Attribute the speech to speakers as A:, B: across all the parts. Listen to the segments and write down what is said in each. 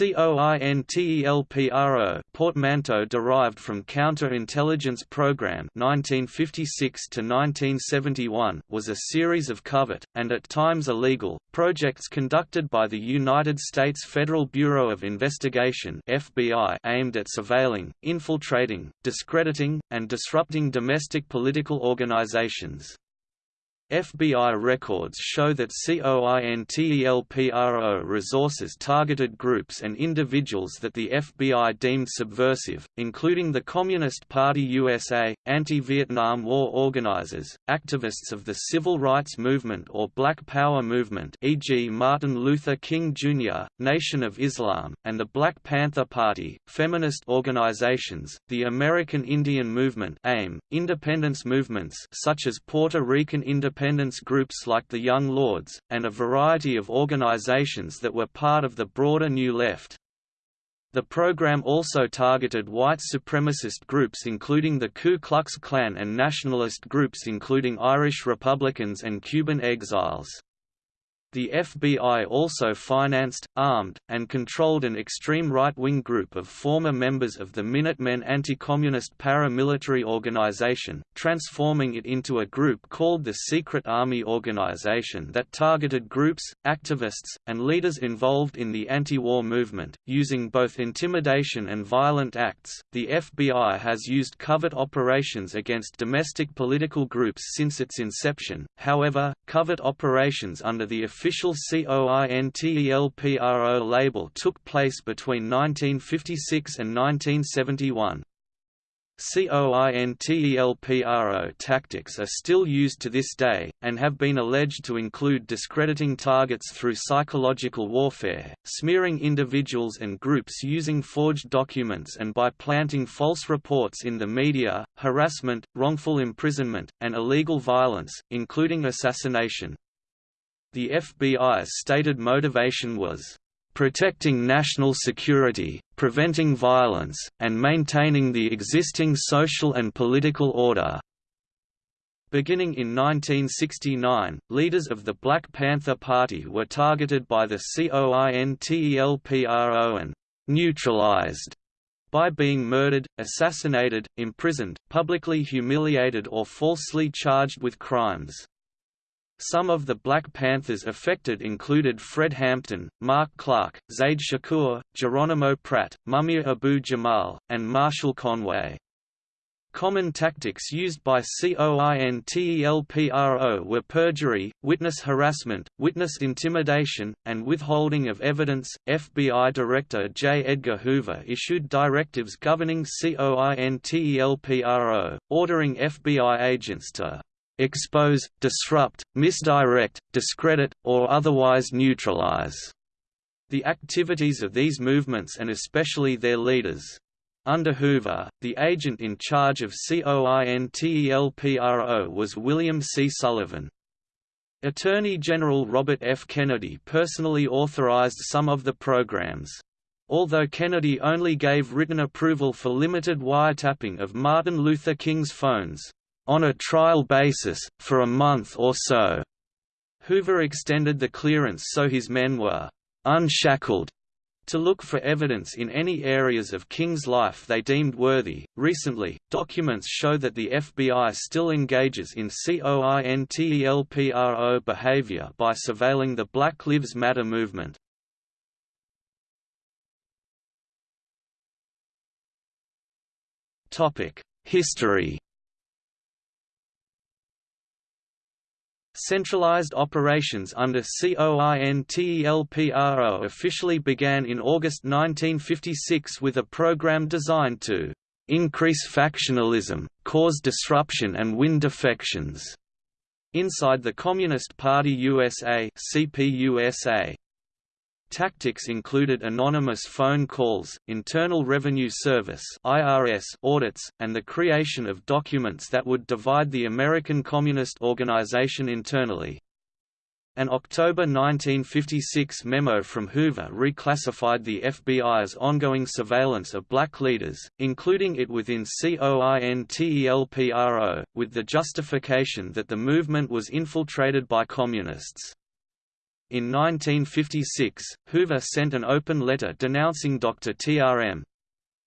A: COINTELPRO portmanteau derived from Counter-Intelligence Program 1956 to 1971 was a series of covert and at times illegal projects conducted by the United States Federal Bureau of Investigation FBI aimed at surveilling, infiltrating, discrediting, and disrupting domestic political organizations. FBI records show that COINTELPRO resources targeted groups and individuals that the FBI deemed subversive, including the Communist Party USA, anti-Vietnam War organizers, activists of the Civil Rights Movement or Black Power movement e.g. Martin Luther King Jr., Nation of Islam, and the Black Panther Party, feminist organizations, the American Indian Movement AIM, independence movements such as Puerto Rican Independence independence groups like the Young Lords, and a variety of organizations that were part of the broader New Left. The program also targeted white supremacist groups including the Ku Klux Klan and nationalist groups including Irish Republicans and Cuban exiles. The FBI also financed, armed, and controlled an extreme right-wing group of former members of the Minutemen anti-communist paramilitary organization, transforming it into a group called the Secret Army Organization that targeted groups, activists, and leaders involved in the anti-war movement, using both intimidation and violent acts. The FBI has used covert operations against domestic political groups since its inception. However, covert operations under the official COINTELPRO label took place between 1956 and 1971. COINTELPRO tactics are still used to this day, and have been alleged to include discrediting targets through psychological warfare, smearing individuals and groups using forged documents and by planting false reports in the media, harassment, wrongful imprisonment, and illegal violence, including assassination. The FBI's stated motivation was protecting national security, preventing violence, and maintaining the existing social and political order. Beginning in 1969, leaders of the Black Panther Party were targeted by the COINTELPRO and neutralized by being murdered, assassinated, imprisoned, publicly humiliated or falsely charged with crimes. Some of the Black Panthers affected included Fred Hampton, Mark Clark, Zaid Shakur, Geronimo Pratt, Mumia Abu-Jamal, and Marshall Conway. Common tactics used by COINTELPRO were perjury, witness harassment, witness intimidation, and withholding of evidence. FBI Director J. Edgar Hoover issued directives governing COINTELPRO, ordering FBI agents to expose, disrupt, misdirect, discredit, or otherwise neutralize the activities of these movements and especially their leaders. Under Hoover, the agent in charge of COINTELPRO was William C. Sullivan. Attorney General Robert F. Kennedy personally authorized some of the programs. Although Kennedy only gave written approval for limited wiretapping of Martin Luther King's phones, on a trial basis, for a month or so. Hoover extended the clearance so his men were unshackled to look for evidence in any areas of King's life they deemed worthy. Recently, documents show that the FBI still engages in COINTELPRO behavior by surveilling the Black Lives Matter movement. History Centralized operations under COINTELPRO officially began in August 1956 with a program designed to increase factionalism, cause disruption and win defections inside the Communist Party USA CPUSA. Tactics included anonymous phone calls, Internal Revenue Service (IRS) audits, and the creation of documents that would divide the American Communist Organization internally. An October 1956 memo from Hoover reclassified the FBI's ongoing surveillance of black leaders, including it within COINTELPRO, with the justification that the movement was infiltrated by communists. In 1956, Hoover sent an open letter denouncing Dr. T.R.M.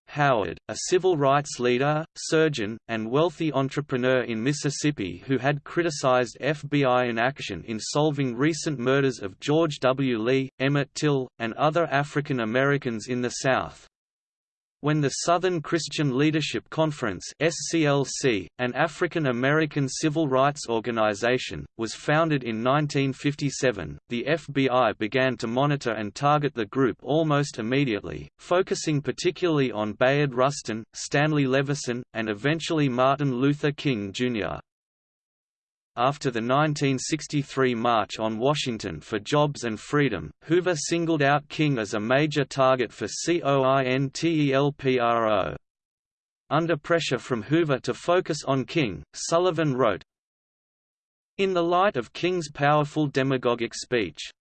A: Howard, a civil rights leader, surgeon, and wealthy entrepreneur in Mississippi who had criticized FBI inaction in solving recent murders of George W. Lee, Emmett Till, and other African Americans in the South. When the Southern Christian Leadership Conference SCLC, an African American civil rights organization, was founded in 1957, the FBI began to monitor and target the group almost immediately, focusing particularly on Bayard Rustin, Stanley Levison, and eventually Martin Luther King, Jr. After the 1963 March on Washington for Jobs and Freedom, Hoover singled out King as a major target for COINTELPRO. Under pressure from Hoover to focus on King, Sullivan wrote, In the light of King's powerful demagogic speech,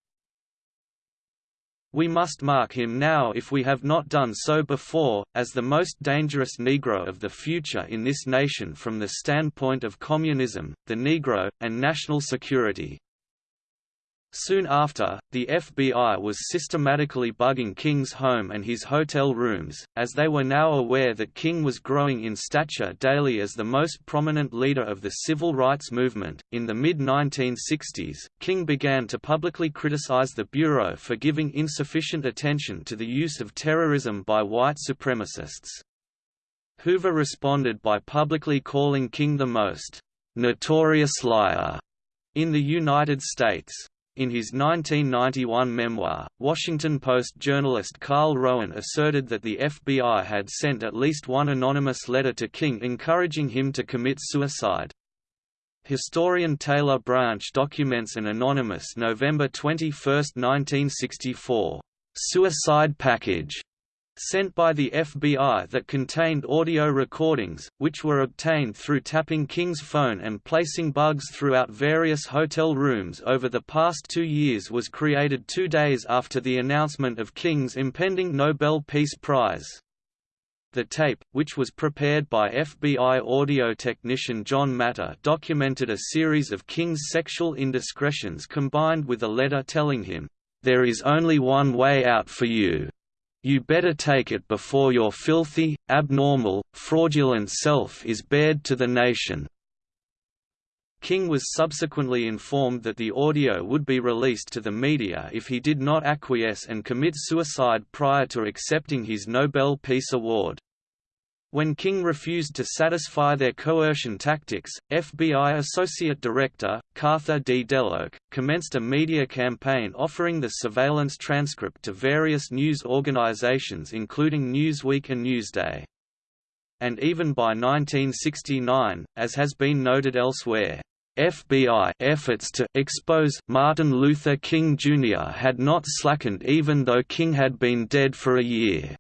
A: we must mark him now if we have not done so before, as the most dangerous Negro of the future in this nation from the standpoint of communism, the Negro, and national security. Soon after, the FBI was systematically bugging King's home and his hotel rooms, as they were now aware that King was growing in stature daily as the most prominent leader of the civil rights movement. In the mid 1960s, King began to publicly criticize the Bureau for giving insufficient attention to the use of terrorism by white supremacists. Hoover responded by publicly calling King the most notorious liar in the United States. In his 1991 memoir, Washington Post journalist Carl Rowan asserted that the FBI had sent at least one anonymous letter to King encouraging him to commit suicide. Historian Taylor Branch documents an anonymous November 21, 1964, "'suicide package' sent by the FBI that contained audio recordings, which were obtained through tapping King's phone and placing bugs throughout various hotel rooms over the past two years was created two days after the announcement of King's impending Nobel Peace Prize. The tape, which was prepared by FBI audio technician John Matter documented a series of King's sexual indiscretions combined with a letter telling him, "'There is only one way out for you. You better take it before your filthy, abnormal, fraudulent self is bared to the nation." King was subsequently informed that the audio would be released to the media if he did not acquiesce and commit suicide prior to accepting his Nobel Peace Award. When King refused to satisfy their coercion tactics, FBI Associate Director, Cartha D. DeLoach, commenced a media campaign offering the surveillance transcript to various news organizations including Newsweek and Newsday. And even by 1969, as has been noted elsewhere, FBI efforts to expose Martin Luther King Jr. had not slackened even though King had been dead for a year.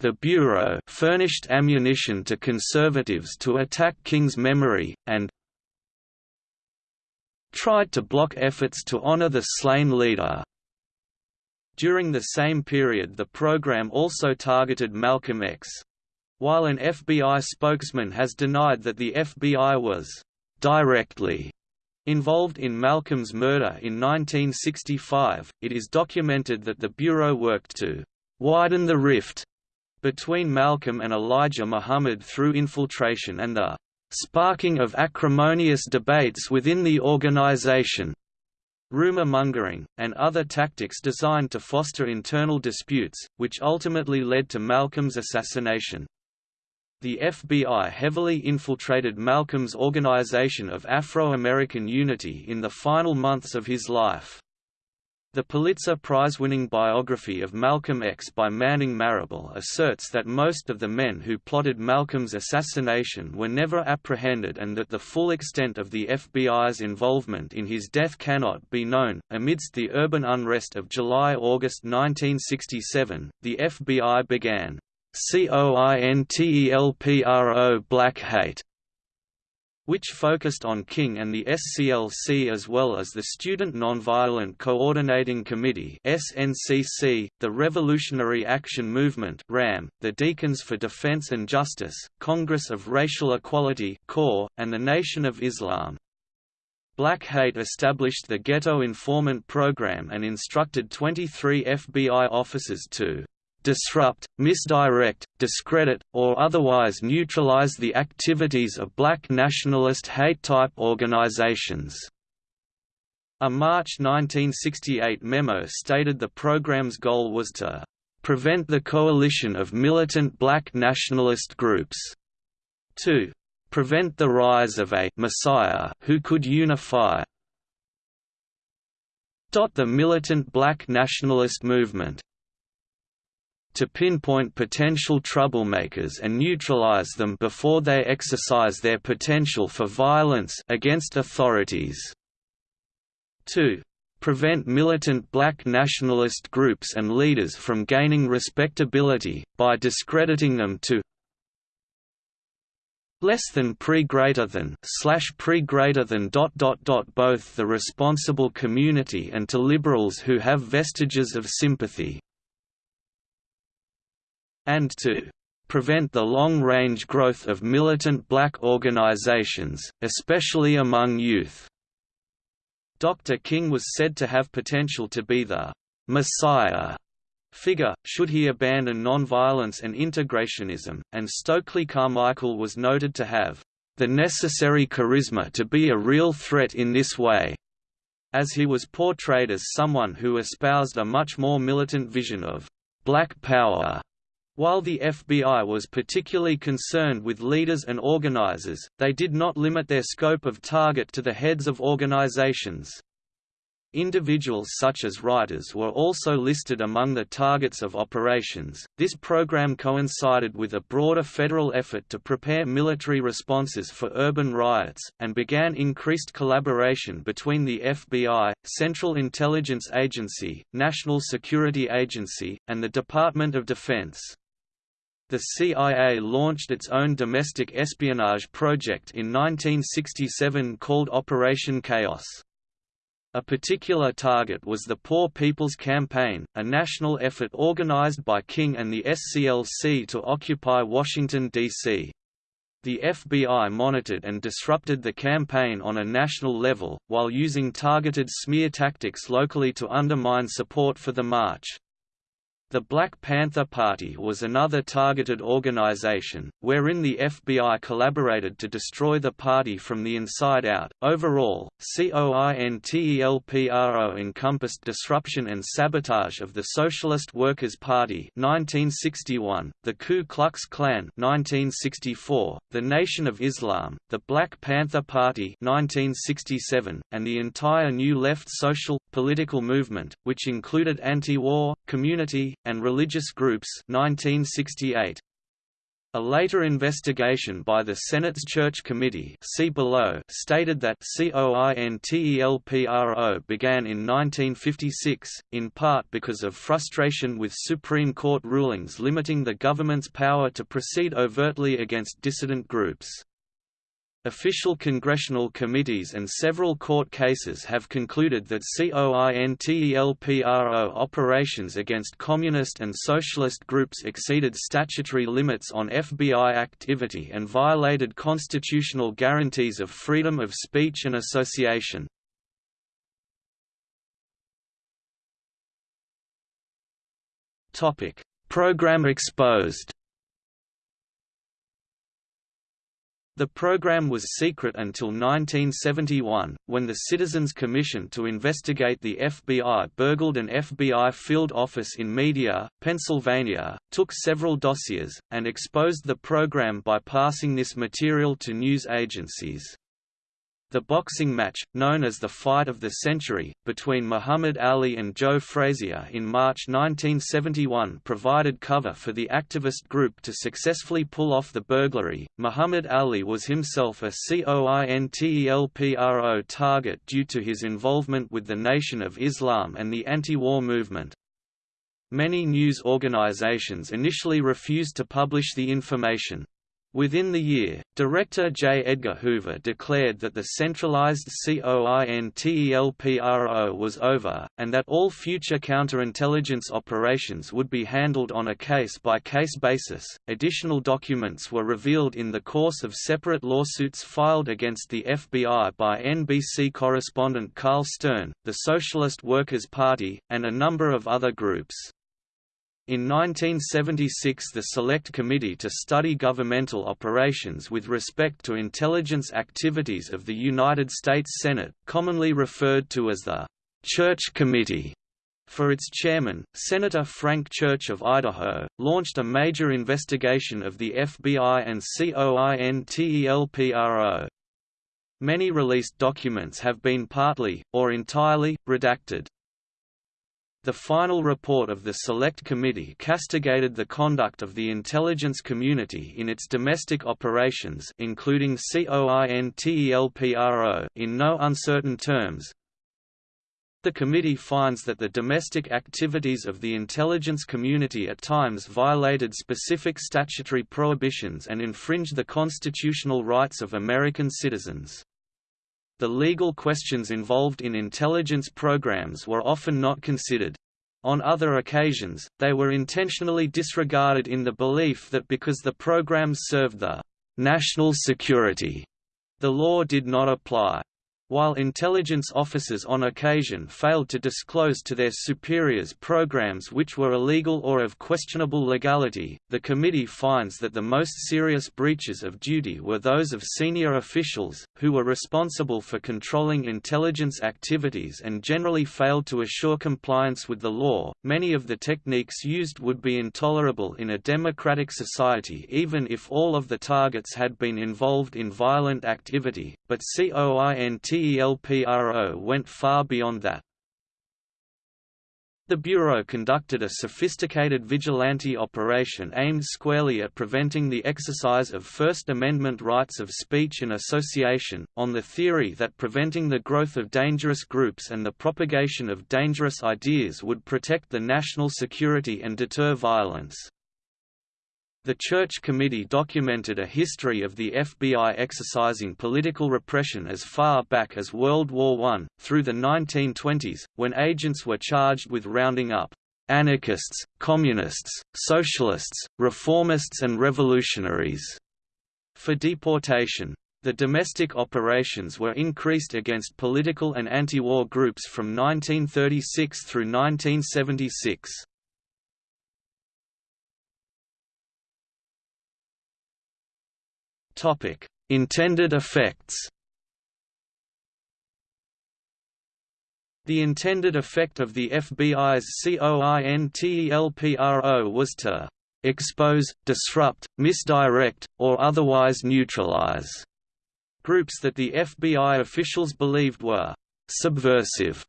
A: The Bureau furnished ammunition to conservatives to attack King's memory, and tried to block efforts to honor the slain leader. During the same period the program also targeted Malcolm X. While an FBI spokesman has denied that the FBI was «directly» involved in Malcolm's murder in 1965, it is documented that the Bureau worked to «widen the rift» between Malcolm and Elijah Muhammad through infiltration and the sparking of acrimonious debates within the organization, rumor mongering, and other tactics designed to foster internal disputes, which ultimately led to Malcolm's assassination. The FBI heavily infiltrated Malcolm's Organization of Afro-American Unity in the final months of his life. The Pulitzer Prize-winning biography of Malcolm X by Manning Marable asserts that most of the men who plotted Malcolm's assassination were never apprehended and that the full extent of the FBI's involvement in his death cannot be known. Amidst the urban unrest of July-August 1967, the FBI began COINTELPRO Black Hate which focused on King and the SCLC as well as the Student Nonviolent Coordinating Committee SNCC, the Revolutionary Action Movement RAM, the Deacons for Defense and Justice, Congress of Racial Equality CORE, and the Nation of Islam. Black Hate established the Ghetto Informant Program and instructed 23 FBI officers to disrupt, misdirect, discredit, or otherwise neutralize the activities of black nationalist hate-type organizations. A March 1968 memo stated the program's goal was to prevent the coalition of militant black nationalist groups, to prevent the rise of a «messiah» who could unify the militant black nationalist movement to pinpoint potential troublemakers and neutralize them before they exercise their potential for violence against authorities. 2. Prevent militant black nationalist groups and leaders from gaining respectability, by discrediting them to less than pre greater than slash pre greater than dot dot dot both the responsible community and to liberals who have vestiges of sympathy and to prevent the long-range growth of militant black organizations, especially among youth. Dr. King was said to have potential to be the «messiah» figure, should he abandon nonviolence and integrationism, and Stokely Carmichael was noted to have «the necessary charisma to be a real threat in this way», as he was portrayed as someone who espoused a much more militant vision of «black power» While the FBI was particularly concerned with leaders and organizers, they did not limit their scope of target to the heads of organizations. Individuals such as writers were also listed among the targets of operations. This program coincided with a broader federal effort to prepare military responses for urban riots, and began increased collaboration between the FBI, Central Intelligence Agency, National Security Agency, and the Department of Defense. The CIA launched its own domestic espionage project in 1967 called Operation Chaos. A particular target was the Poor People's Campaign, a national effort organized by King and the SCLC to occupy Washington, D.C. The FBI monitored and disrupted the campaign on a national level, while using targeted smear tactics locally to undermine support for the march. The Black Panther Party was another targeted organization, wherein the FBI collaborated to destroy the party from the inside out. Overall, COINTELPRO encompassed disruption and sabotage of the Socialist Workers' Party (1961), the Ku Klux Klan (1964), the Nation of Islam, the Black Panther Party (1967), and the entire New Left social political movement, which included anti-war, community, and religious groups 1968. A later investigation by the Senate's Church Committee see below stated that COINTELPRO began in 1956, in part because of frustration with Supreme Court rulings limiting the government's power to proceed overtly against dissident groups. Official congressional committees and several court cases have concluded that COINTELPRO operations against communist and socialist groups exceeded statutory limits on FBI activity and violated constitutional guarantees of freedom of speech and association. Program exposed The program was secret until 1971, when the Citizens Commission to investigate the FBI burgled an FBI field office in Media, Pennsylvania, took several dossiers, and exposed the program by passing this material to news agencies. The boxing match, known as the Fight of the Century, between Muhammad Ali and Joe Frazier in March 1971 provided cover for the activist group to successfully pull off the burglary. Muhammad Ali was himself a COINTELPRO target due to his involvement with the Nation of Islam and the anti-war movement. Many news organizations initially refused to publish the information. Within the year, director J. Edgar Hoover declared that the centralized COINTELPRO was over, and that all future counterintelligence operations would be handled on a case-by-case basis. Additional documents were revealed in the course of separate lawsuits filed against the FBI by NBC correspondent Carl Stern, the Socialist Workers' Party, and a number of other groups. In 1976 the Select Committee to Study Governmental Operations with respect to intelligence activities of the United States Senate, commonly referred to as the Church Committee, for its chairman, Senator Frank Church of Idaho, launched a major investigation of the FBI and COINTELPRO. Many released documents have been partly, or entirely, redacted. The final report of the Select Committee castigated the conduct of the intelligence community in its domestic operations including COINTELPRO in no uncertain terms. The committee finds that the domestic activities of the intelligence community at times violated specific statutory prohibitions and infringed the constitutional rights of American citizens. The legal questions involved in intelligence programs were often not considered. On other occasions, they were intentionally disregarded in the belief that because the programs served the national security, the law did not apply. While intelligence officers on occasion failed to disclose to their superiors programs which were illegal or of questionable legality, the committee finds that the most serious breaches of duty were those of senior officials, who were responsible for controlling intelligence activities and generally failed to assure compliance with the law. Many of the techniques used would be intolerable in a democratic society even if all of the targets had been involved in violent activity, but COINT TELPRO went far beyond that. The Bureau conducted a sophisticated vigilante operation aimed squarely at preventing the exercise of First Amendment rights of speech and association, on the theory that preventing the growth of dangerous groups and the propagation of dangerous ideas would protect the national security and deter violence. The Church Committee documented a history of the FBI exercising political repression as far back as World War I, through the 1920s, when agents were charged with rounding up anarchists, communists, socialists, reformists and revolutionaries for deportation. The domestic operations were increased against political and anti-war groups from 1936 through 1976. Topic: Intended effects. The intended effect of the FBI's COINTELPRO was to expose, disrupt, misdirect, or otherwise neutralize groups that the FBI officials believed were subversive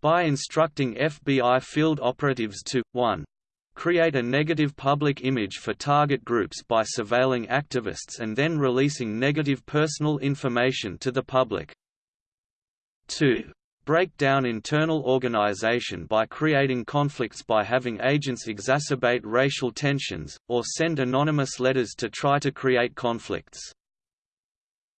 A: by instructing FBI field operatives to 1 create a negative public image for target groups by surveilling activists and then releasing negative personal information to the public. 2. Break down internal organization by creating conflicts by having agents exacerbate racial tensions, or send anonymous letters to try to create conflicts.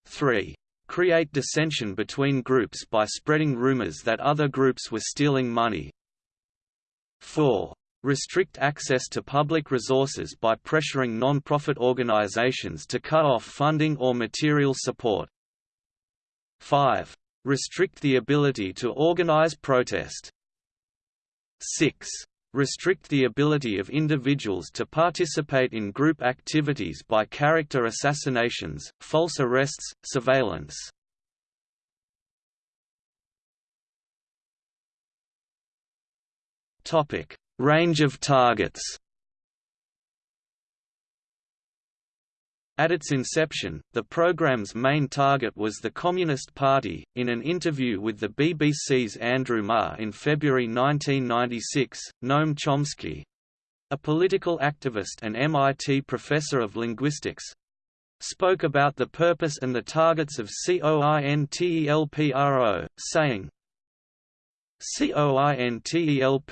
A: 3. Create dissension between groups by spreading rumors that other groups were stealing money. 4 restrict access to public resources by pressuring non-profit organizations to cut off funding or material support. 5. Restrict the ability to organize protest. 6. Restrict the ability of individuals to participate in group activities by character assassinations, false arrests, surveillance. Topic: Range of targets At its inception, the program's main target was the Communist Party. In an interview with the BBC's Andrew Marr in February 1996, Noam Chomsky a political activist and MIT professor of linguistics spoke about the purpose and the targets of COINTELPRO, saying, COINTELPRO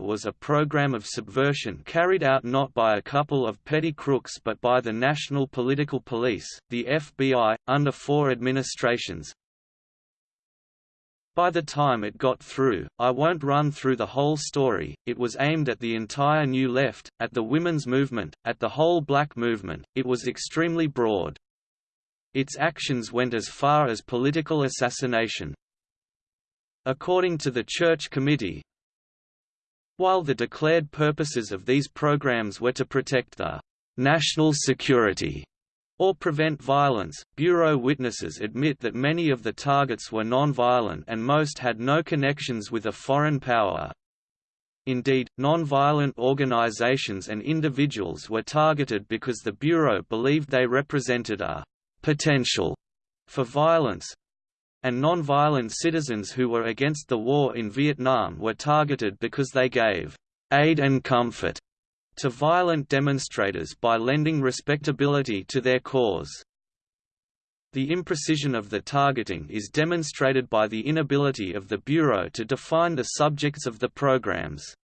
A: was a program of subversion carried out not by a couple of petty crooks but by the National Political Police, the FBI, under four administrations. By the time it got through, I won't run through the whole story, it was aimed at the entire New Left, at the women's movement, at the whole black movement, it was extremely broad. Its actions went as far as political assassination. According to the Church Committee, while the declared purposes of these programs were to protect the national security or prevent violence, Bureau witnesses admit that many of the targets were non-violent and most had no connections with a foreign power. Indeed, non-violent organizations and individuals were targeted because the Bureau believed they represented a potential for violence, and non-violent citizens who were against the war in Vietnam were targeted because they gave aid and comfort to violent demonstrators by lending respectability to their cause. The imprecision of the targeting is demonstrated by the inability of the Bureau to define the subjects of the programs.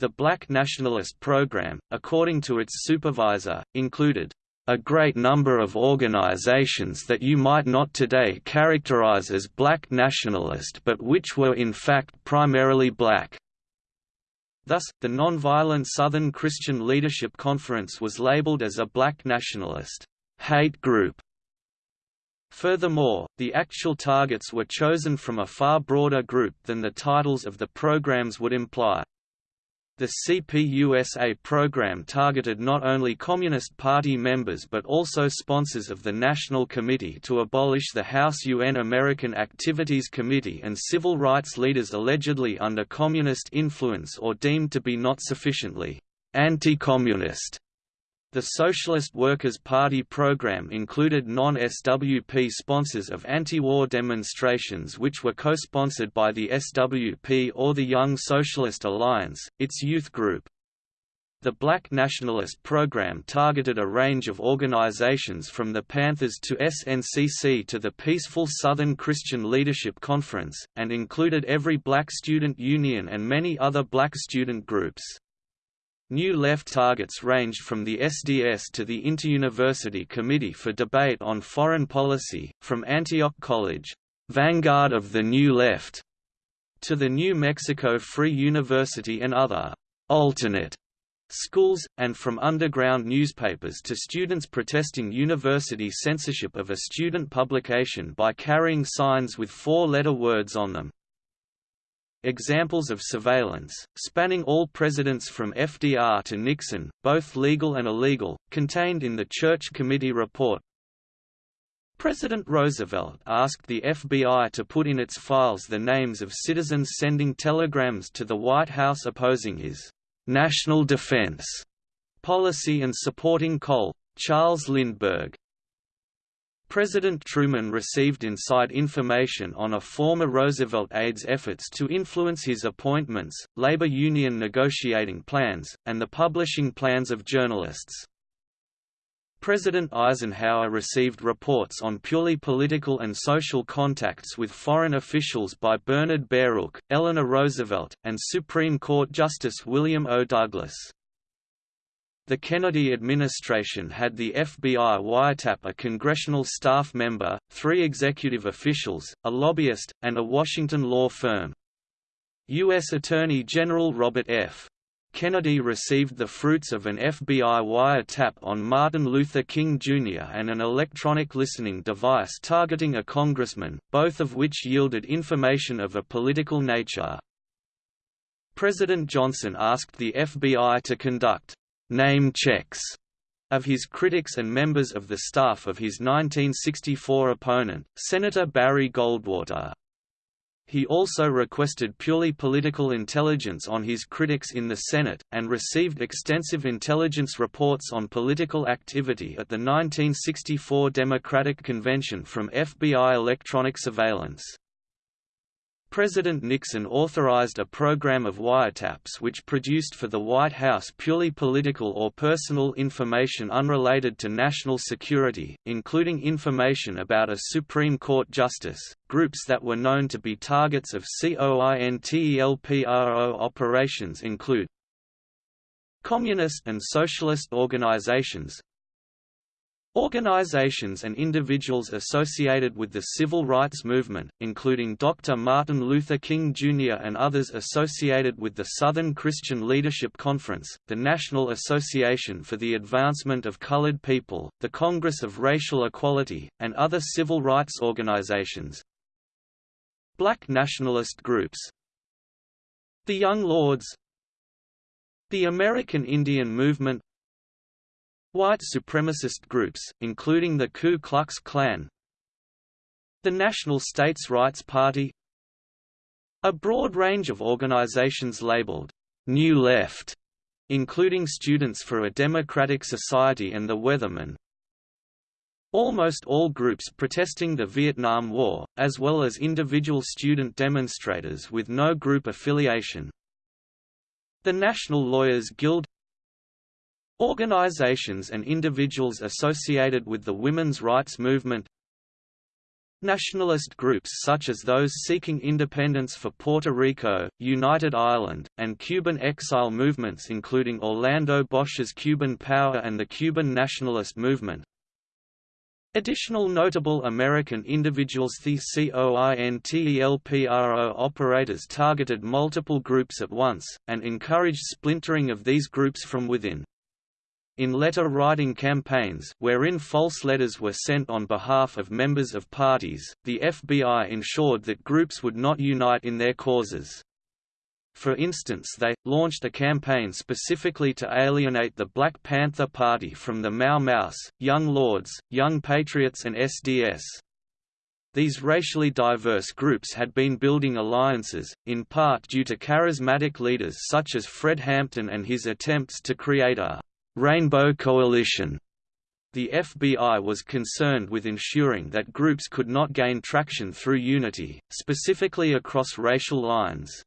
A: The Black Nationalist Program, according to its supervisor, included a great number of organizations that you might not today characterize as black nationalist but which were in fact primarily black. Thus, the Nonviolent Southern Christian Leadership Conference was labeled as a black nationalist hate group. Furthermore, the actual targets were chosen from a far broader group than the titles of the programs would imply. The CPUSA program targeted not only Communist Party members but also sponsors of the National Committee to abolish the House UN American Activities Committee and civil rights leaders allegedly under communist influence or deemed to be not sufficiently anti-communist. The Socialist Workers' Party program included non-SWP sponsors of anti-war demonstrations which were co-sponsored by the SWP or the Young Socialist Alliance, its youth group. The Black Nationalist program targeted a range of organizations from the Panthers to SNCC to the Peaceful Southern Christian Leadership Conference, and included every black student union and many other black student groups. New Left targets ranged from the SDS to the Interuniversity Committee for Debate on Foreign Policy, from Antioch College, vanguard of the New Left, to the New Mexico Free University and other alternate schools, and from underground newspapers to students protesting university censorship of a student publication by carrying signs with four-letter words on them. Examples of surveillance, spanning all presidents from FDR to Nixon, both legal and illegal, contained in the Church Committee report. President Roosevelt asked the FBI to put in its files the names of citizens sending telegrams to the White House opposing his national defense policy and supporting Cole. Charles Lindbergh, President Truman received inside information on a former Roosevelt aide's efforts to influence his appointments, labor union negotiating plans, and the publishing plans of journalists. President Eisenhower received reports on purely political and social contacts with foreign officials by Bernard Baruch, Eleanor Roosevelt, and Supreme Court Justice William O. Douglas. The Kennedy administration had the FBI wiretap a congressional staff member, three executive officials, a lobbyist, and a Washington law firm. U.S. Attorney General Robert F. Kennedy received the fruits of an FBI wiretap on Martin Luther King Jr. and an electronic listening device targeting a congressman, both of which yielded information of a political nature. President Johnson asked the FBI to conduct name checks of his critics and members of the staff of his 1964 opponent, Senator Barry Goldwater. He also requested purely political intelligence on his critics in the Senate, and received extensive intelligence reports on political activity at the 1964 Democratic Convention from FBI electronic surveillance. President Nixon authorized a program of wiretaps which produced for the White House purely political or personal information unrelated to national security, including information about a Supreme Court justice, Groups that were known to be targets of COINTELPRO operations include Communist and socialist organizations Organizations and individuals associated with the civil rights movement, including Dr. Martin Luther King Jr. and others associated with the Southern Christian Leadership Conference, the National Association for the Advancement of Colored People, the Congress of Racial Equality, and other civil rights organizations. Black nationalist groups The Young Lords The American Indian Movement White supremacist groups, including the Ku Klux Klan the National States Rights Party a broad range of organizations labeled «New Left», including Students for a Democratic Society and the Weathermen. Almost all groups protesting the Vietnam War, as well as individual student demonstrators with no group affiliation. The National Lawyers Guild Organizations and individuals associated with the women's rights movement Nationalist groups such as those seeking independence for Puerto Rico, United Ireland, and Cuban exile movements including Orlando Bosch's Cuban Power and the Cuban Nationalist Movement. Additional notable American individuals The COINTELPRO operators targeted multiple groups at once, and encouraged splintering of these groups from within. In letter-writing campaigns wherein false letters were sent on behalf of members of parties, the FBI ensured that groups would not unite in their causes. For instance they, launched a campaign specifically to alienate the Black Panther Party from the Mau Maus, Young Lords, Young Patriots and SDS. These racially diverse groups had been building alliances, in part due to charismatic leaders such as Fred Hampton and his attempts to create a Rainbow Coalition. The FBI was concerned with ensuring that groups could not gain traction through unity, specifically across racial lines.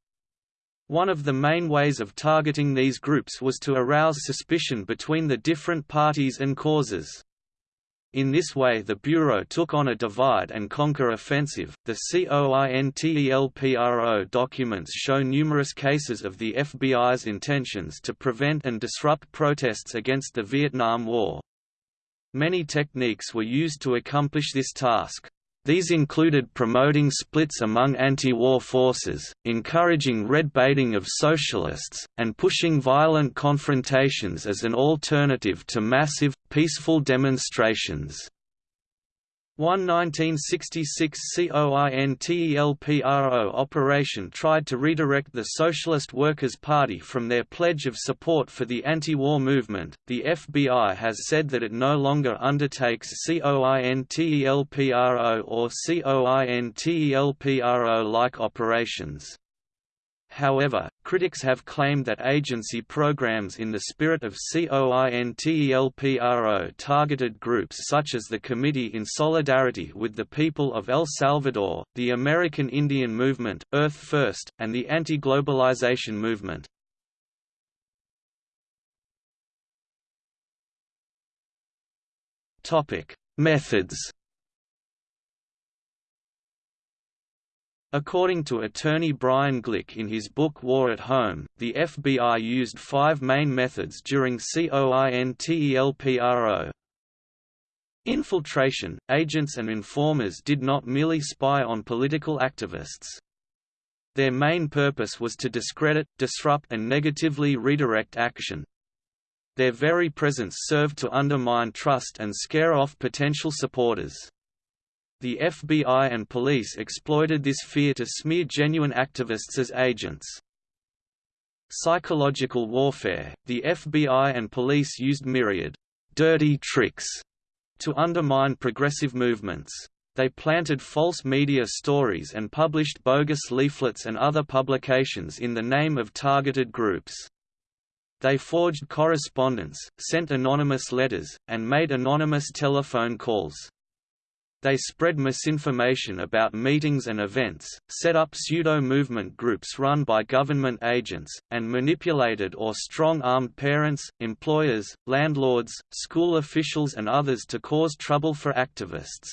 A: One of the main ways of targeting these groups was to arouse suspicion between the different parties and causes. In this way the Bureau took on a divide-and-conquer offensive. The COINTELPRO documents show numerous cases of the FBI's intentions to prevent and disrupt protests against the Vietnam War. Many techniques were used to accomplish this task. These included promoting splits among anti-war forces, encouraging red baiting of socialists, and pushing violent confrontations as an alternative to massive, peaceful demonstrations. One 1966 COINTELPRO operation tried to redirect the Socialist Workers' Party from their pledge of support for the anti-war movement. The FBI has said that it no longer undertakes COINTELPRO or COINTELPRO-like operations. However, critics have claimed that agency programs in the spirit of COINTELPRO targeted groups such as the Committee in Solidarity with the People of El Salvador, the American Indian Movement, Earth First, and the Anti-Globalization Movement. Methods According to attorney Brian Glick in his book War at Home, the FBI used five main methods during COINTELPRO. Infiltration – Agents and informers did not merely spy on political activists. Their main purpose was to discredit, disrupt and negatively redirect action. Their very presence served to undermine trust and scare off potential supporters. The FBI and police exploited this fear to smear genuine activists as agents. Psychological warfare – The FBI and police used myriad «dirty tricks» to undermine progressive movements. They planted false media stories and published bogus leaflets and other publications in the name of targeted groups. They forged correspondence, sent anonymous letters, and made anonymous telephone calls. They spread misinformation about meetings and events, set up pseudo-movement groups run by government agents, and manipulated or strong-armed parents, employers, landlords, school officials and others to cause trouble for activists.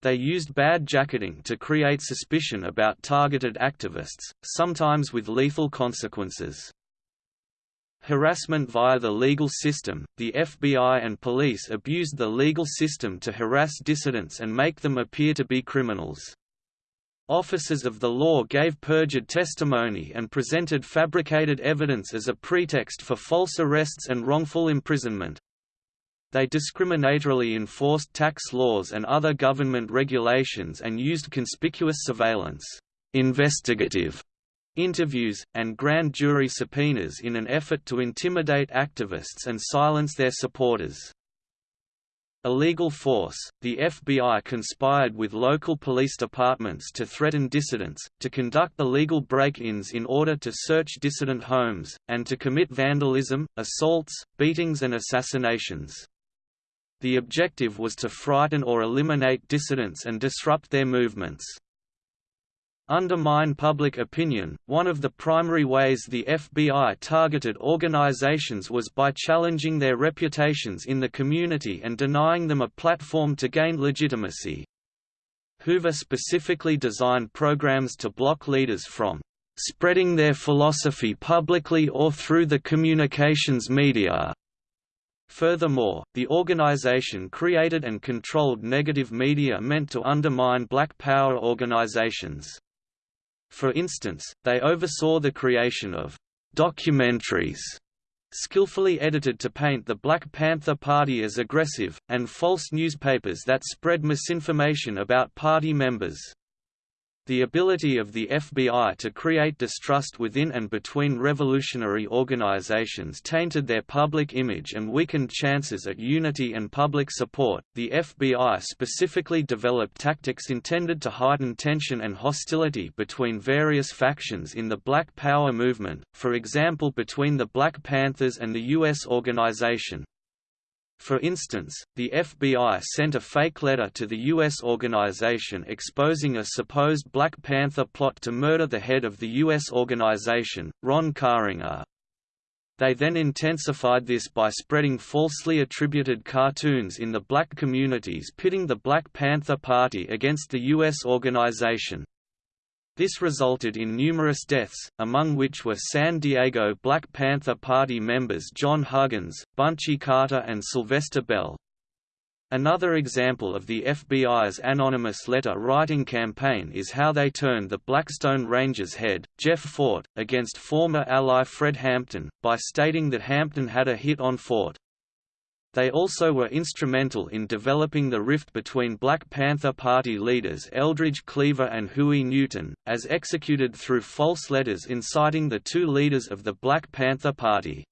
A: They used bad jacketing to create suspicion about targeted activists, sometimes with lethal consequences. Harassment via the legal system – The FBI and police abused the legal system to harass dissidents and make them appear to be criminals. Officers of the law gave perjured testimony and presented fabricated evidence as a pretext for false arrests and wrongful imprisonment. They discriminatorily enforced tax laws and other government regulations and used conspicuous surveillance investigative interviews, and grand jury subpoenas in an effort to intimidate activists and silence their supporters. Illegal force, the FBI conspired with local police departments to threaten dissidents, to conduct illegal break-ins in order to search dissident homes, and to commit vandalism, assaults, beatings and assassinations. The objective was to frighten or eliminate dissidents and disrupt their movements undermine public opinion. One of the primary ways the FBI targeted organizations was by challenging their reputations in the community and denying them a platform to gain legitimacy. Hoover specifically designed programs to block leaders from spreading their philosophy publicly or through the communications media. Furthermore, the organization created and controlled negative media meant to undermine black power organizations. For instance, they oversaw the creation of documentaries skillfully edited to paint the Black Panther Party as aggressive, and false newspapers that spread misinformation about party members. The ability of the FBI to create distrust within and between revolutionary organizations tainted their public image and weakened chances at unity and public support. The FBI specifically developed tactics intended to heighten tension and hostility between various factions in the Black Power movement, for example between the Black Panthers and the U.S. organization, for instance, the FBI sent a fake letter to the U.S. organization exposing a supposed Black Panther plot to murder the head of the U.S. organization, Ron Karenga. They then intensified this by spreading falsely attributed cartoons in the black communities pitting the Black Panther Party against the U.S. organization. This resulted in numerous deaths, among which were San Diego Black Panther Party members John Huggins, Bunchy Carter and Sylvester Bell. Another example of the FBI's anonymous letter-writing campaign is how they turned the Blackstone Rangers head, Jeff Fort, against former ally Fred Hampton, by stating that Hampton had a hit on Fort. They also were instrumental in developing the rift between Black Panther Party leaders Eldridge Cleaver and Huey Newton, as executed through false letters inciting the two leaders of the Black Panther Party.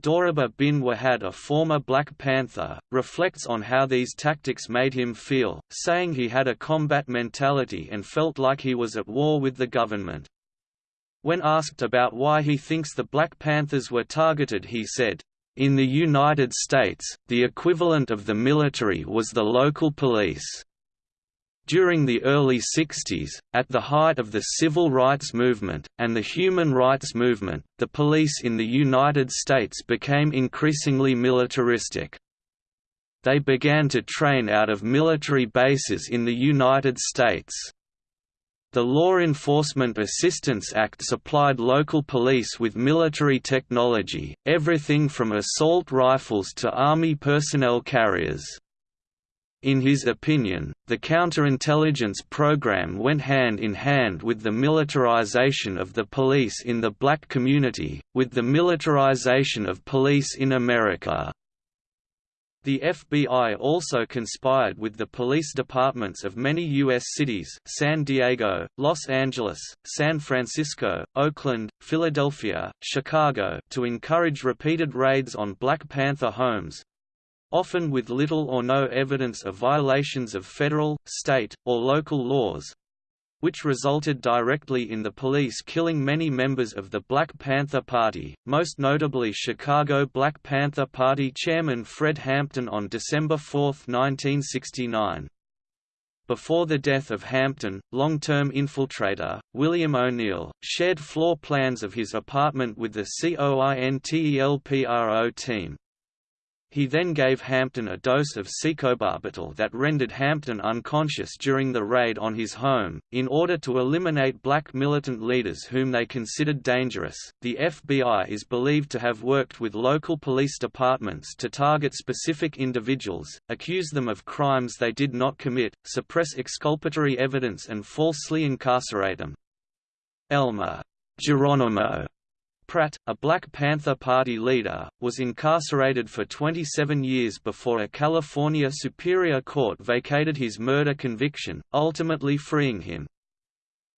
A: Dhoruba bin Wahad a former Black Panther, reflects on how these tactics made him feel, saying he had a combat mentality and felt like he was at war with the government. When asked about why he thinks the Black Panthers were targeted he said, in the United States, the equivalent of the military was the local police. During the early 60s, at the height of the civil rights movement, and the human rights movement, the police in the United States became increasingly militaristic. They began to train out of military bases in the United States. The Law Enforcement Assistance Act supplied local police with military technology, everything from assault rifles to Army personnel carriers. In his opinion, the counterintelligence program went hand in hand with the militarization of the police in the black community, with the militarization of police in America. The FBI also conspired with the police departments of many U.S. cities San Diego, Los Angeles, San Francisco, Oakland, Philadelphia, Chicago to encourage repeated raids on Black Panther homes—often with little or no evidence of violations of federal, state, or local laws, which resulted directly in the police killing many members of the Black Panther Party, most notably Chicago Black Panther Party chairman Fred Hampton on December 4, 1969. Before the death of Hampton, long-term infiltrator, William O'Neal, shared floor plans of his apartment with the COINTELPRO team. He then gave Hampton a dose of secobarbital that rendered Hampton unconscious during the raid on his home. In order to eliminate black militant leaders whom they considered dangerous, the FBI is believed to have worked with local police departments to target specific individuals, accuse them of crimes they did not commit, suppress exculpatory evidence, and falsely incarcerate them. Elmer Geronimo Pratt, a Black Panther Party leader, was incarcerated for 27 years before a California Superior Court vacated his murder conviction, ultimately freeing him.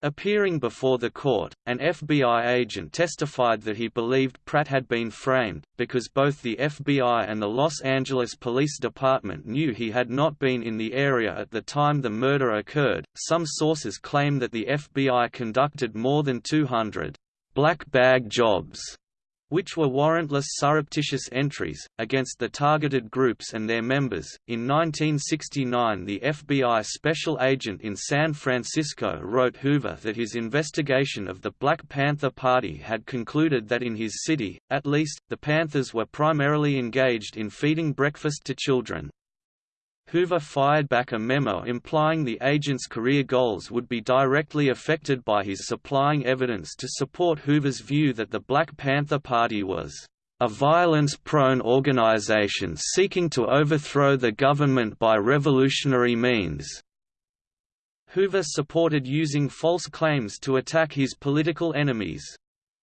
A: Appearing before the court, an FBI agent testified that he believed Pratt had been framed, because both the FBI and the Los Angeles Police Department knew he had not been in the area at the time the murder occurred. Some sources claim that the FBI conducted more than 200 black bag jobs, which were warrantless surreptitious entries, against the targeted groups and their members. In 1969, the FBI special agent in San Francisco wrote Hoover that his investigation of the Black Panther Party had concluded that in his city, at least, the Panthers were primarily engaged in feeding breakfast to children. Hoover fired back a memo implying the agent's career goals would be directly affected by his supplying evidence to support Hoover's view that the Black Panther Party was a violence-prone organization seeking to overthrow the government by revolutionary means. Hoover supported using false claims to attack his political enemies.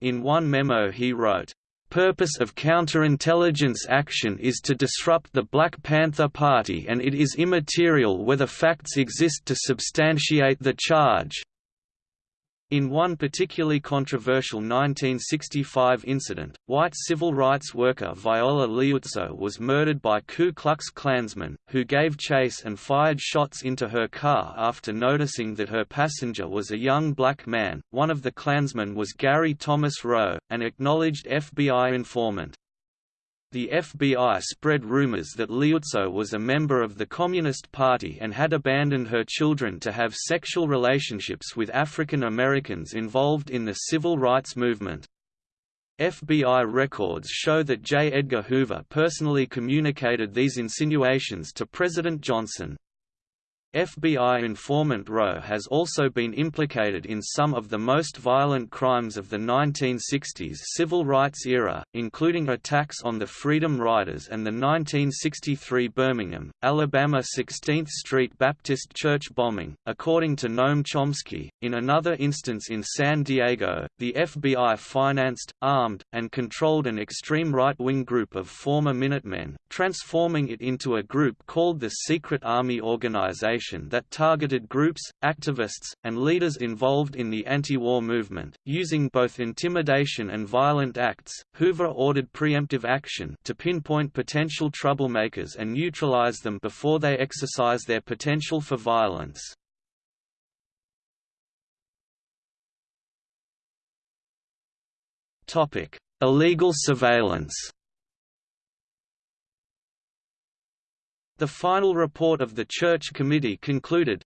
A: In one memo he wrote, purpose of counterintelligence action is to disrupt the Black Panther Party and it is immaterial whether facts exist to substantiate the charge. In one particularly controversial 1965 incident, white civil rights worker Viola Liuzzo was murdered by Ku Klux Klansmen, who gave chase and fired shots into her car after noticing that her passenger was a young black man. One of the Klansmen was Gary Thomas Rowe, an acknowledged FBI informant. The FBI spread rumors that Liuzzo was a member of the Communist Party and had abandoned her children to have sexual relationships with African Americans involved in the civil rights movement. FBI records show that J. Edgar Hoover personally communicated these insinuations to President Johnson. FBI informant Rowe has also been implicated in some of the most violent crimes of the 1960s civil rights era, including attacks on the Freedom Riders and the 1963 Birmingham, Alabama 16th Street Baptist Church bombing. According to Noam Chomsky, in another instance in San Diego, the FBI financed, armed, and controlled an extreme right-wing group of former Minutemen, transforming it into a group called the Secret Army Organization that targeted groups, activists, and leaders involved in the anti-war movement, using both intimidation and violent acts. Hoover ordered preemptive action to pinpoint potential troublemakers and neutralize them before they exercise their potential for violence. Topic: Illegal surveillance. The final report of the Church Committee concluded,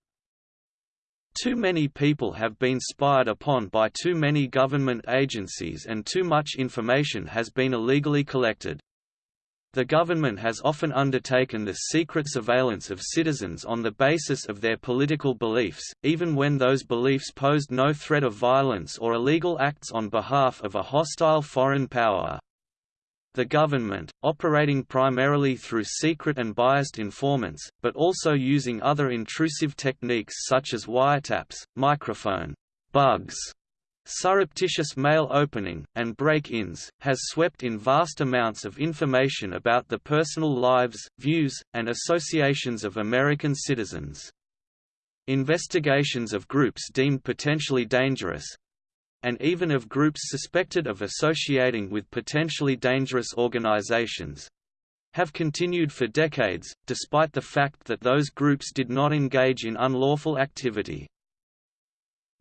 A: too many people have been spied upon by too many government agencies and too much information has been illegally collected. The government has often undertaken the secret surveillance of citizens on the basis of their political beliefs, even when those beliefs posed no threat of violence or illegal acts on behalf of a hostile foreign power. The government, operating primarily through secret and biased informants, but also using other intrusive techniques such as wiretaps, microphone bugs, surreptitious mail opening, and break-ins, has swept in vast amounts of information about the personal lives, views, and associations of American citizens. Investigations of groups deemed potentially dangerous, and even of groups suspected of associating with potentially dangerous organizations, have continued for decades, despite the fact that those groups did not engage in unlawful activity.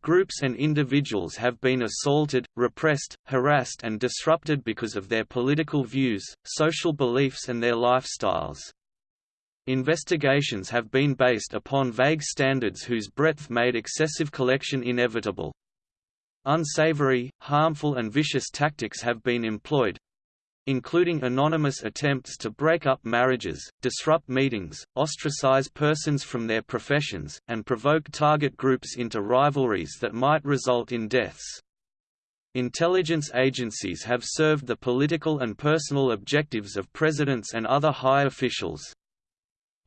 A: Groups and individuals have been assaulted, repressed, harassed and disrupted because of their political views, social beliefs and their lifestyles. Investigations have been based upon vague standards whose breadth made excessive collection inevitable. Unsavory, harmful and vicious tactics have been employed. including anonymous attempts to break up marriages, disrupt meetings, ostracize persons from their professions, and provoke target groups into rivalries that might result in deaths. Intelligence agencies have served the political and personal objectives of presidents and other high officials.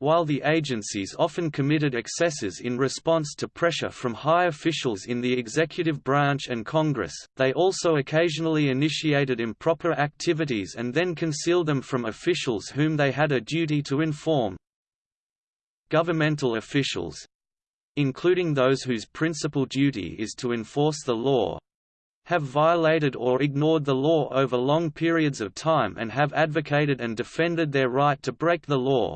A: While the agencies often committed excesses in response to pressure from high officials in the executive branch and Congress, they also occasionally initiated improper activities and then concealed them from officials whom they had a duty to inform. Governmental officials including those whose principal duty is to enforce the law, have violated or ignored the law over long periods of time and have advocated and defended their right to break the law,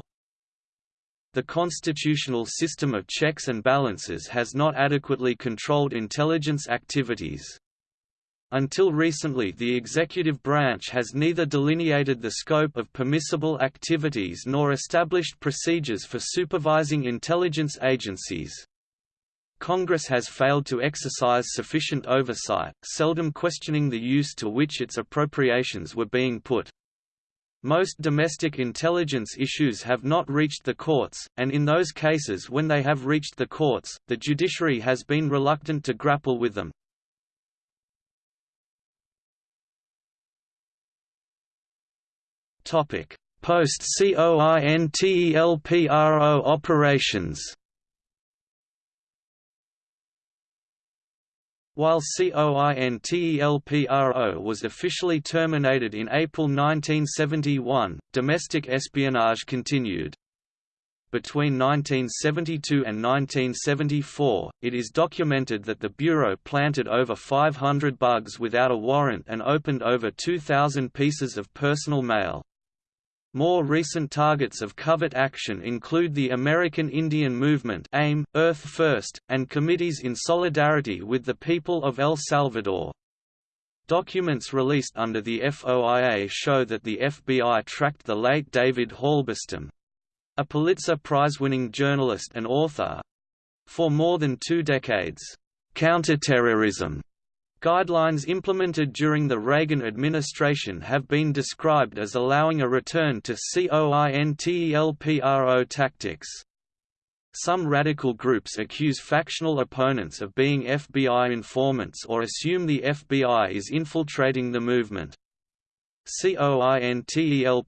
A: the constitutional system of checks and balances has not adequately controlled intelligence activities. Until recently the executive branch has neither delineated the scope of permissible activities nor established procedures for supervising intelligence agencies. Congress has failed to exercise sufficient oversight, seldom questioning the use to which its appropriations were being put. Most domestic intelligence issues have not reached the courts, and in those cases when they have reached the courts, the judiciary has been reluctant to grapple with them. Post-COINTELPRO operations While COINTELPRO was officially terminated in April 1971, domestic espionage continued. Between 1972 and 1974, it is documented that the Bureau planted over 500 bugs without a warrant and opened over 2,000 pieces of personal mail. More recent targets of covert action include the American Indian Movement AIM, Earth First, and committees in solidarity with the people of El Salvador. Documents released under the FOIA show that the FBI tracked the late David Halberstam—a Pulitzer Prize-winning journalist and author—for more than two decades. Counterterrorism Guidelines implemented during the Reagan administration have been described as allowing a return to COINTELPRO tactics. Some radical groups accuse factional opponents of being FBI informants or assume the FBI is infiltrating the movement. COINTELPRO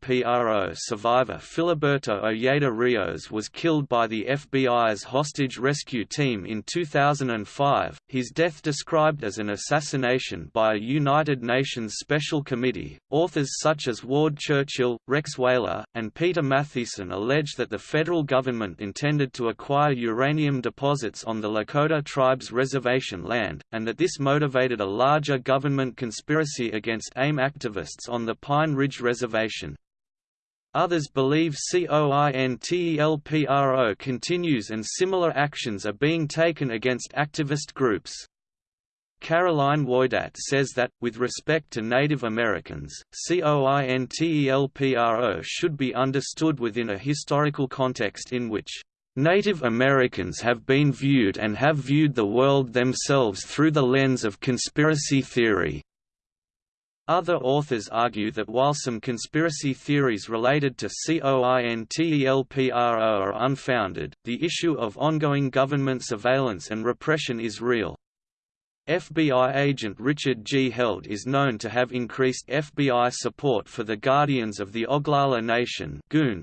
A: survivor Filiberto Ojeda Rios was killed by the FBI's hostage rescue team in 2005, his death described as an assassination by a United Nations Special Committee. Authors such as Ward Churchill, Rex Weyler, and Peter Matthiessen allege that the federal government intended to acquire uranium deposits on the Lakota tribes' reservation land, and that this motivated a larger government conspiracy against AIM activists on the Pine Ridge Reservation. Others believe COINTELPRO continues and similar actions are being taken against activist groups. Caroline Woidat says that, with respect to Native Americans, COINTELPRO should be understood within a historical context in which Native Americans have been viewed and have viewed the world themselves through the lens of conspiracy theory. Other authors argue that while some conspiracy theories related to COINTELPRO are unfounded, the issue of ongoing government surveillance and repression is real. FBI agent Richard G. Held is known to have increased FBI support for the Guardians of the Oglala Nation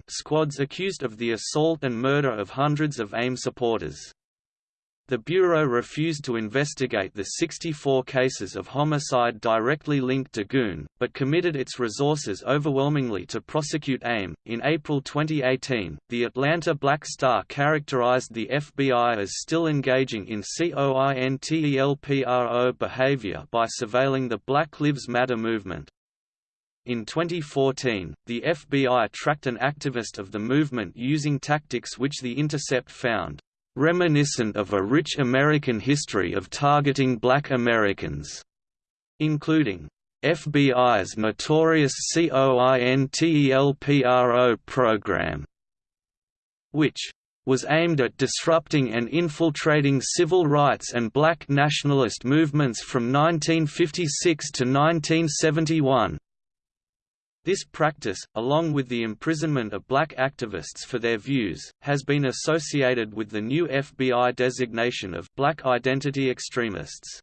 A: squads accused of the assault and murder of hundreds of AIM supporters. The Bureau refused to investigate the 64 cases of homicide directly linked to Goon, but committed its resources overwhelmingly to prosecute AIM. In April 2018, the Atlanta Black Star characterized the FBI as still engaging in COINTELPRO behavior by surveilling the Black Lives Matter movement. In 2014, the FBI tracked an activist of the movement using tactics which The Intercept found reminiscent of a rich American history of targeting black Americans, including FBI's notorious COINTELPRO program, which was aimed at disrupting and infiltrating civil rights and black nationalist movements from 1956 to 1971. This practice, along with the imprisonment of black activists for their views, has been associated with the new FBI designation of black identity extremists.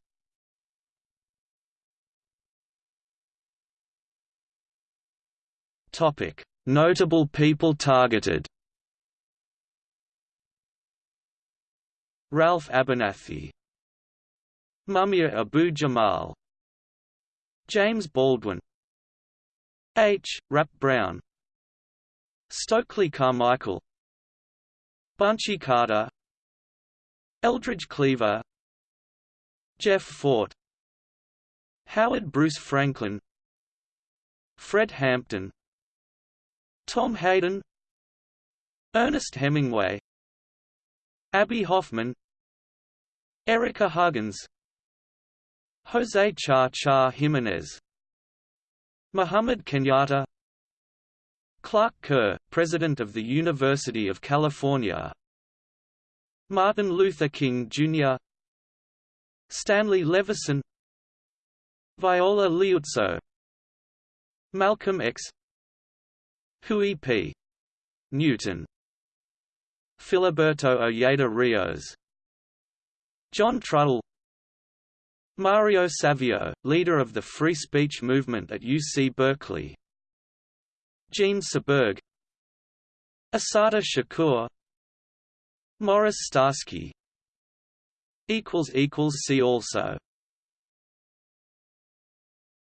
A: Topic: Notable people targeted. Ralph Abernathy Mumia Abu Jamal James Baldwin H. Rap Brown. Stokely Carmichael. Bunchy Carter. Eldridge Cleaver. Jeff Fort. Howard Bruce Franklin. Fred Hampton. Tom Hayden. Ernest Hemingway. Abbie Hoffman. Ericka Huggins. Jose Cha Cha Jimenez Muhammad Kenyatta Clark Kerr, President of the University of California Martin Luther King, Jr. Stanley Levison Viola Liuzzo Malcolm X Huey P. Newton Filiberto Ojeda Rios John Trudell Mario Savio, leader of the free speech movement at UC Berkeley. Jean Seberg. Assata Shakur. Morris Starsky. See also